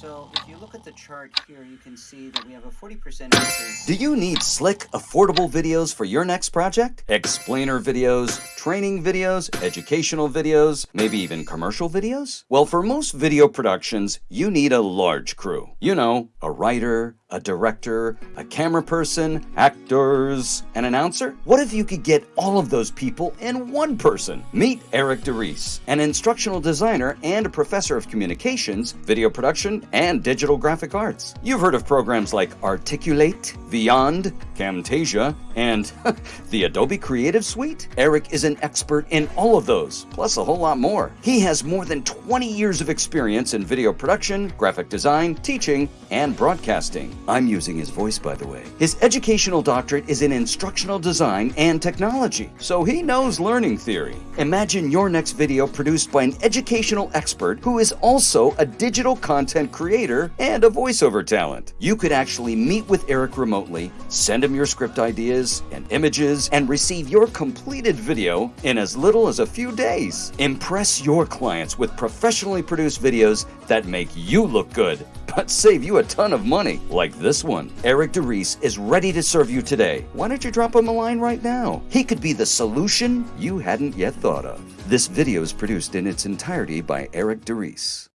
So if you look at the chart here, you can see that we have a 40% increase. Do you need slick, affordable videos for your next project? Explainer videos, training videos, educational videos, maybe even commercial videos? Well, for most video productions, you need a large crew. You know, a writer, a director, a camera person, actors, an announcer? What if you could get all of those people in one person? Meet Eric DeReese, an instructional designer and a professor of communications, video production, and digital graphic arts. You've heard of programs like Articulate, Vyond, Camtasia, and the Adobe Creative Suite? Eric is an expert in all of those, plus a whole lot more. He has more than 20 years of experience in video production, graphic design, teaching, and broadcasting. I'm using his voice, by the way. His educational doctorate is in instructional design and technology, so he knows learning theory. Imagine your next video produced by an educational expert who is also a digital content creator and a voiceover talent. You could actually meet with Eric remotely, send him your script ideas and images, and receive your completed video in as little as a few days. Impress your clients with professionally produced videos that make you look good but save you a ton of money, like this one. Eric DeReese is ready to serve you today. Why don't you drop him a line right now? He could be the solution you hadn't yet thought of. This video is produced in its entirety by Eric DeReese.